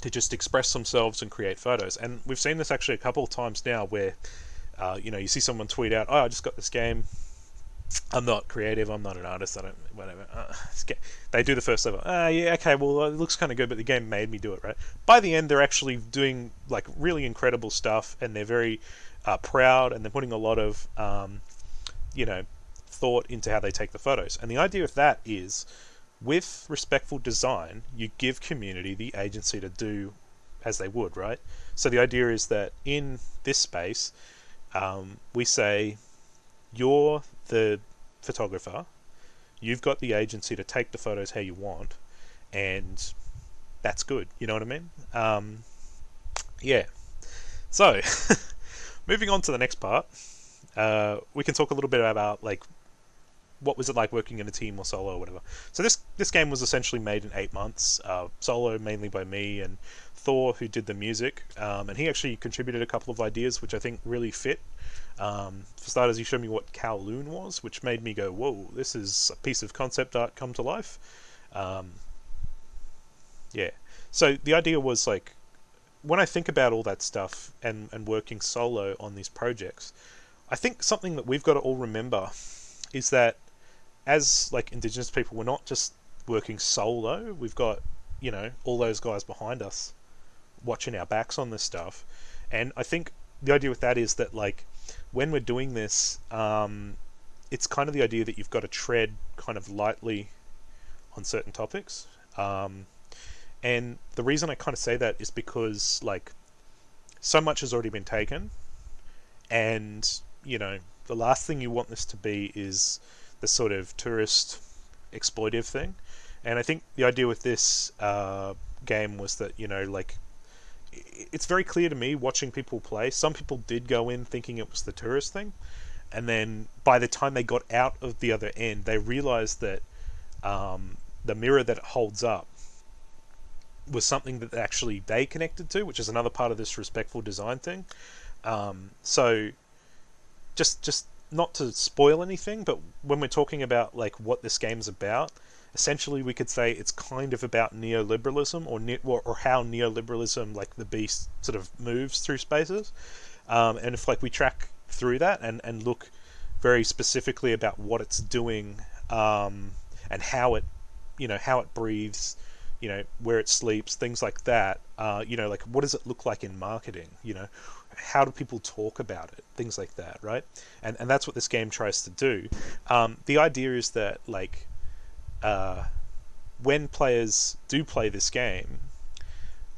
to just express themselves and create photos. And we've seen this actually a couple of times now where, uh, you know, you see someone tweet out, "Oh, I just got this game. I'm not creative. I'm not an artist. I don't whatever." Uh, they do the first level. Ah, uh, yeah, okay. Well, it looks kind of good, but the game made me do it, right? By the end, they're actually doing like really incredible stuff, and they're very uh, proud, and they're putting a lot of, um, you know, thought into how they take the photos. And the idea of that is with respectful design, you give community the agency to do as they would, right? So the idea is that in this space, um, we say, you're the photographer, you've got the agency to take the photos how you want, and that's good. You know what I mean? Um, yeah. So, <laughs> moving on to the next part, uh, we can talk a little bit about like what was it like working in a team or solo or whatever. So this this game was essentially made in eight months, uh, solo mainly by me and Thor, who did the music, um, and he actually contributed a couple of ideas which I think really fit. Um, for starters, he showed me what Kowloon was, which made me go, "Whoa, this is a piece of concept art come to life." Um, yeah. So the idea was like, when I think about all that stuff and and working solo on these projects, I think something that we've got to all remember is that as like indigenous people, we're not just working solo. We've got you know all those guys behind us watching our backs on this stuff, and I think the idea with that is that like when we're doing this, um, it's kind of the idea that you've got to tread kind of lightly on certain topics. Um, and the reason I kind of say that is because like so much has already been taken, and you know the last thing you want this to be is the sort of tourist exploitive thing. And I think the idea with this uh, game was that you know like it's very clear to me watching people play. Some people did go in thinking it was the tourist thing, and then by the time they got out of the other end, they realized that um, the mirror that it holds up was something that actually they connected to, which is another part of this respectful design thing. Um, so just just not to spoil anything, but when we're talking about like what this game's about, essentially we could say it's kind of about neoliberalism or ne- or how neoliberalism, like the beast, sort of moves through spaces. Um, and if like we track through that and and look very specifically about what it's doing um, and how it, you know, how it breathes, you know, where it sleeps, things like that. Uh, you know, like what does it look like in marketing? You know, how do people talk about it? Things like that right? And and that's what this game tries to do. Um, the idea is that like uh, when players do play this game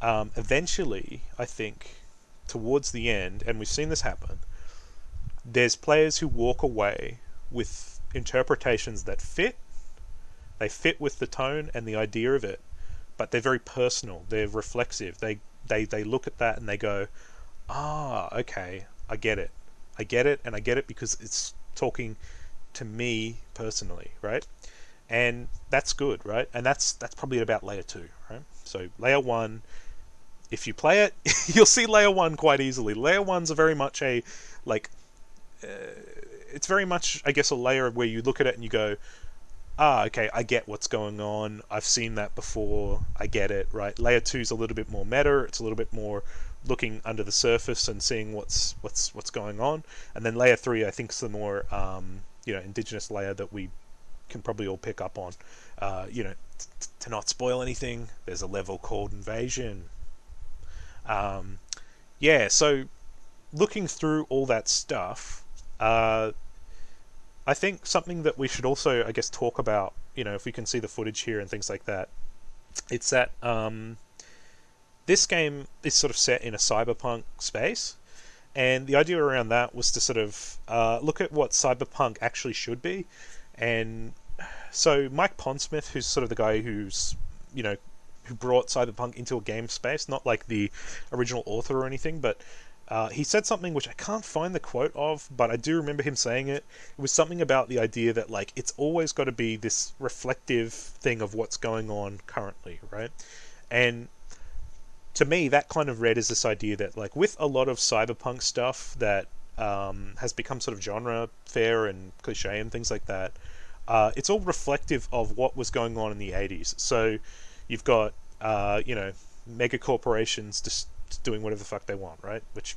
um, eventually i think towards the end and we've seen this happen there's players who walk away with interpretations that fit. They fit with the tone and the idea of it but they're very personal. They're reflexive. They they they look at that and they go ah, okay, I get it. I get it, and I get it because it's talking to me personally, right? and that's good, right? And that's that's probably about layer two, right? So layer one, if you play it, <laughs> you'll see layer one quite easily. Layer one's a very much a like, uh, it's very much I guess a layer where you look at it and you go, ah, okay, I get what's going on. I've seen that before. I get it, right? Layer two is a little bit more meta. It's a little bit more looking under the surface and seeing what's what's what's going on. And then layer three, I think, is the more um, you know indigenous layer that we can probably all pick up on. Uh, you know, t- to not spoil anything, there's a level called invasion. Um, yeah, so looking through all that stuff, uh, I think something that we should also, I guess, talk about. You know, if we can see the footage here and things like that, it's that um, this game is sort of set in a cyberpunk space. And the idea around that was to sort of uh, look at what cyberpunk actually should be, and so Mike Pondsmith, who's sort of the guy who's you know who brought cyberpunk into a game space, not like the original author or anything, but uh, he said something which I can't find the quote of, but I do remember him saying it. It was something about the idea that like it's always got to be this reflective thing of what's going on currently, right? And to me, that kind of read is this idea that like with a lot of cyberpunk stuff that um, has become sort of genre fare and cliche and things like that. Uh, it's all reflective of what was going on in the 80s. So you've got, uh, you know, mega corporations just doing whatever the fuck they want, right? Which,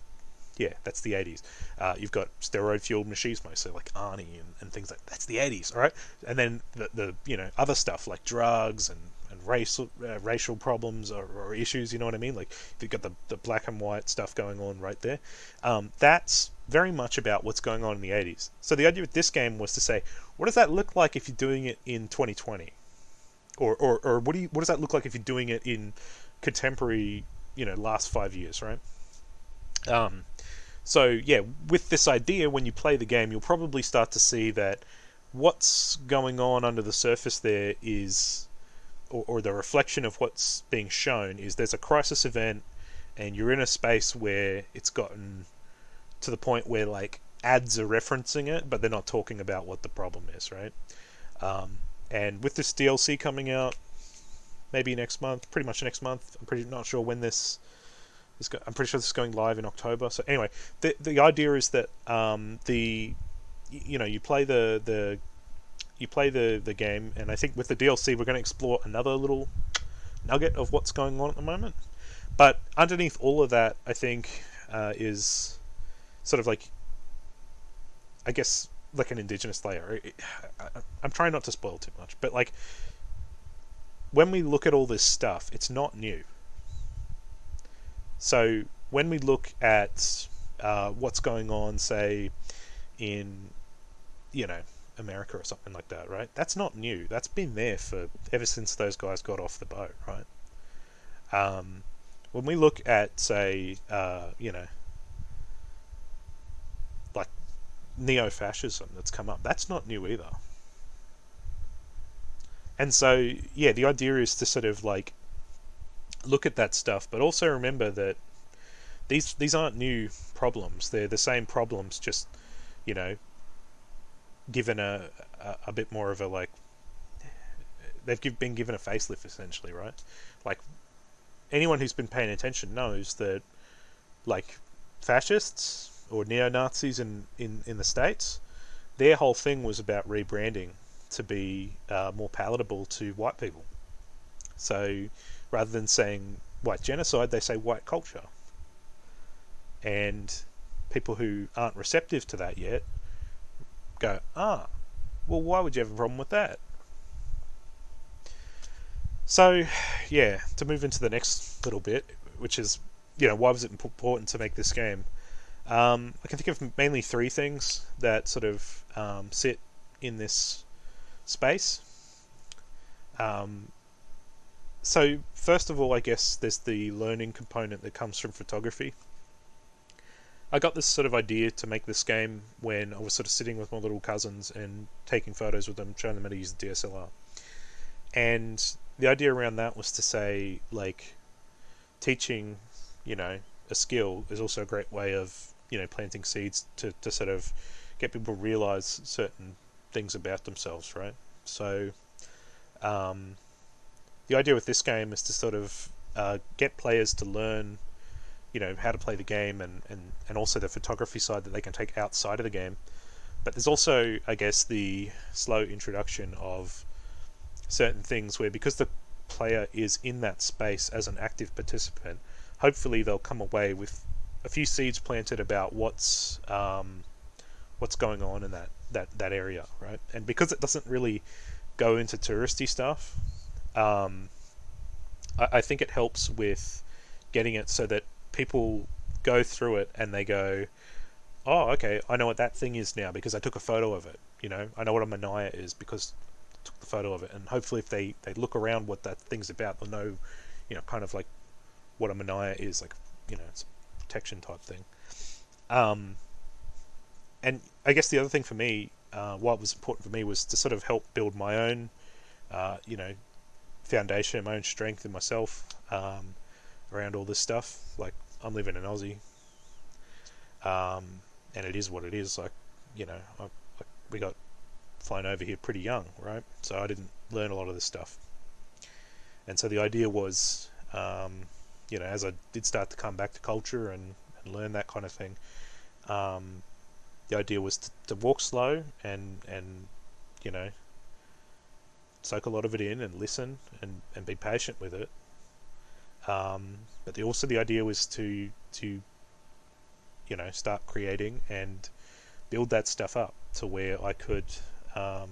yeah, that's the 80s. Uh, you've got steroid fueled machismo, so like Arnie and, and things like that's the 80s, all right? And then the, the you know, other stuff like drugs and racial uh, racial problems or, or, issues. You know what I mean? Like if you've got the, the black and white stuff going on right there. Um, that's very much about what's going on in the 80s. So the idea with this game was to say, what does that look like if you're doing it in 2020? Or, or, or what do you what does that look like if you're doing it in contemporary, you know, last five years, right? Um, so yeah, with this idea, when you play the game, you'll probably start to see that what's going on under the surface there is or, or the reflection of what's being shown is there's a crisis event and you're in a space where it's gotten to the point where like ads are referencing it, but they're not talking about what the problem is, right? Um, and with this DLC coming out, maybe next month, pretty much next month. I'm pretty not sure when this is. Go- I'm pretty sure this is going live in October. So anyway, the the idea is that um, the you know you play the the you play the the game, and I think with the DLC we're going to explore another little nugget of what's going on at the moment. But underneath all of that, I think uh, is sort of like, I guess, like an indigenous layer. I'm trying not to spoil too much, but like when we look at all this stuff, it's not new. So when we look at uh, what's going on, say, in you know America or something like that, right? That's not new. That's been there for ever since those guys got off the boat, right? Um, when we look at, say, uh, you know, like neo-fascism that's come up, that's not new either. And so, yeah, the idea is to sort of like look at that stuff, but also remember that these these aren't new problems. They're the same problems, just you know, given a, a, a bit more of a like they've give, been given a facelift essentially, right? Like anyone who's been paying attention knows that like fascists or neo Nazis in, in, in the states, their whole thing was about rebranding to be uh, more palatable to white people. So rather than saying white genocide, they say white culture. And people who aren't receptive to that yet go, ah, well, why would you have a problem with that? So, yeah, to move into the next little bit, which is, you know, why was it important to make this game? Um, I can think of mainly three things that sort of um, sit in this space. Um, so, first of all, I guess there's the learning component that comes from photography. I got this sort of idea to make this game when I was sort of sitting with my little cousins and taking photos with them, showing them how to use the DSLR. And the idea around that was to say, like, teaching, you know, a skill is also a great way of, you know, planting seeds to, to sort of get people to realize certain things about themselves, right? So, um, the idea with this game is to sort of uh, get players to learn, you know, how to play the game and, and, and also the photography side that they can take outside of the game. But there's also, I guess, the slow introduction of certain things where because the player is in that space as an active participant, hopefully they'll come away with a few seeds planted about what's um, what's going on in that, that, that area, right? And because it doesn't really go into touristy stuff, um, I, I think it helps with getting it so that people go through it and they go, oh, okay, I know what that thing is now because I took a photo of it. You know, I know what a manaia is because I took the photo of it. And hopefully, if they, they look around what that thing's about, they'll know, you know, kind of like what a manaia is, like, you know, it's a protection type thing. Um, and I guess the other thing for me, uh, what was important for me was to sort of help build my own, uh, you know, foundation, my own strength in myself um, around all this stuff. Like I'm living in Aussie, um, and it is what it is. Like you know, I, I, we got flown over here pretty young, right? So I didn't learn a lot of this stuff. And so the idea was, um, you know, as I did start to come back to culture and, and learn that kind of thing, um, the idea was to, to walk slow and and you know soak a lot of it in and listen and, and be patient with it. Um, but the, also the idea was to to you know start creating and build that stuff up to where I could um,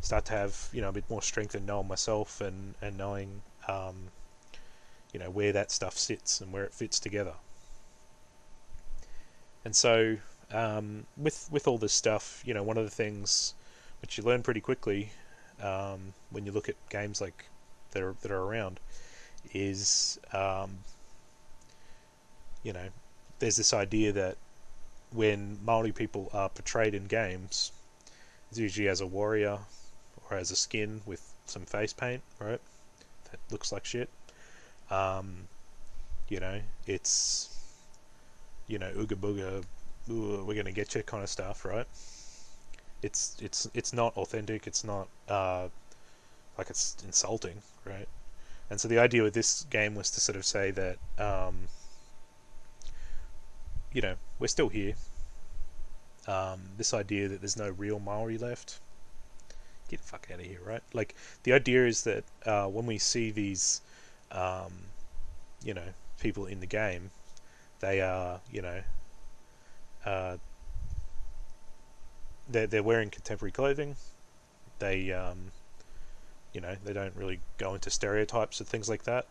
start to have you know a bit more strength in knowing myself and and knowing um, you know where that stuff sits and where it fits together. And so um, with with all this stuff, you know, one of the things which you learn pretty quickly um, when you look at games like that are that are around is um, you know there's this idea that when Maori people are portrayed in games, it's usually as a warrior or as a skin with some face paint, right? That looks like shit. Um, you know, it's you know ooga booga, ooh, we're gonna get you kind of stuff, right? it's it's it's not authentic. It's not uh, like it's insulting, right? And so the idea with this game was to sort of say that um, you know we're still here. Um, this idea that there's no real Maori left, get the fuck out of here, right? Like the idea is that uh, when we see these, um, you know, people in the game, they are, you know, uh, they're they're wearing contemporary clothing. They um, you know they don't really go into stereotypes and things like that.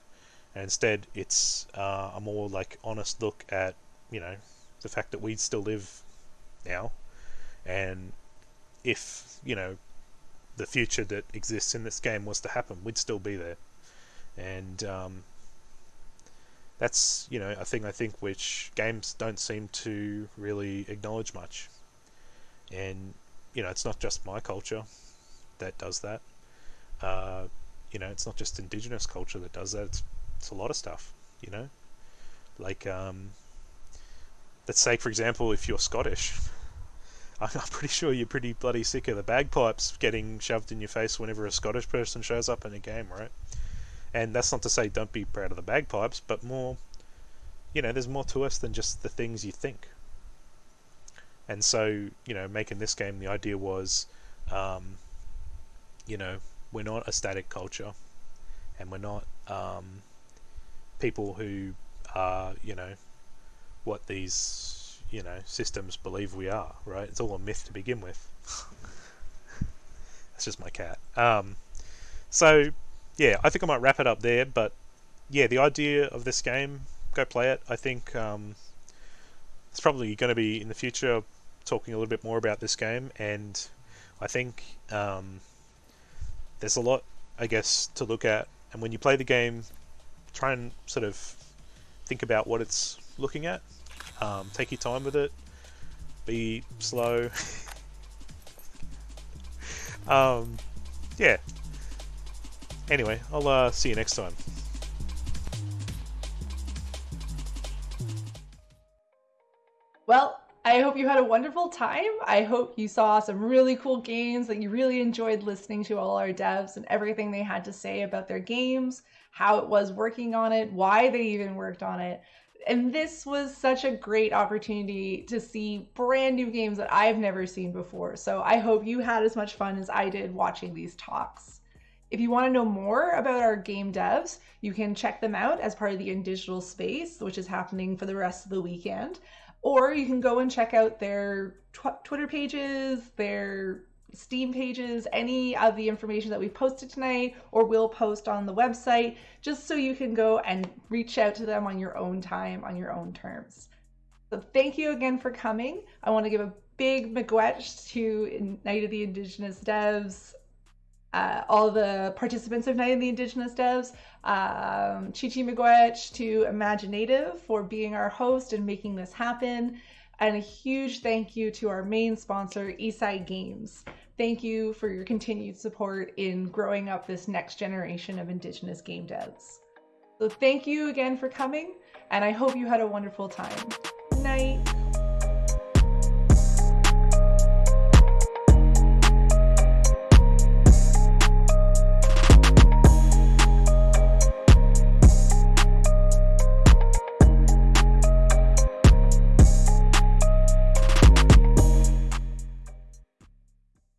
And instead, it's uh, a more like honest look at you know the fact that we still live now, and if you know the future that exists in this game was to happen, we'd still be there. And um, that's you know a thing I think which games don't seem to really acknowledge much and you know it's not just my culture that does that. Uh, you know, it's not just indigenous culture that does that. It's, it's a lot of stuff. You know, like um, let's say for example, if you're Scottish, <laughs> I'm pretty sure you're pretty bloody sick of the bagpipes getting shoved in your face whenever a Scottish person shows up in a game, right? And that's not to say don't be proud of the bagpipes, but more, you know, there's more to us than just the things you think. And so, you know, making this game, the idea was, um, you know, we're not a static culture, and we're not um, people who are, you know, what these, you know, systems believe we are. Right? It's all a myth to begin with. That's just my cat. Um, so, yeah, I think I might wrap it up there. But yeah, the idea of this game, go play it. I think um, it's probably going to be in the future talking a little bit more about this game, and I think um, there's a lot, I guess, to look at. And when you play the game, try and sort of think about what it's looking at. Um, take your time with it. Be slow. <laughs> um, yeah. Anyway, I'll uh, see you next time. I hope you had a wonderful time. I hope you saw some really cool games, that you really enjoyed listening to all our devs and everything they had to say about their games, how it was working on it, why they even worked on it. And this was such a great opportunity to see brand new games that I've never seen before. So I hope you had as much fun as I did watching these talks. If you want to know more about our game devs, you can check them out as part of the InDigital Space, which is happening for the rest of the weekend. Or you can go and check out their tw- Twitter pages, their Steam pages, any of the information that we've posted tonight or will post on the website, just so you can go and reach out to them on your own time, on your own terms. So thank you again for coming. I want to give a big miigwech to Night of the Indigenous Devs, uh, all the participants of Night of the Indigenous Devs, um, Chichi Miigwech to imagineNATIVE for being our host and making this happen. And a huge thank you to our main sponsor, Eastside Games. Thank you for your continued support in growing up this next generation of Indigenous game devs. So thank you again for coming, and I hope you had a wonderful time. Night.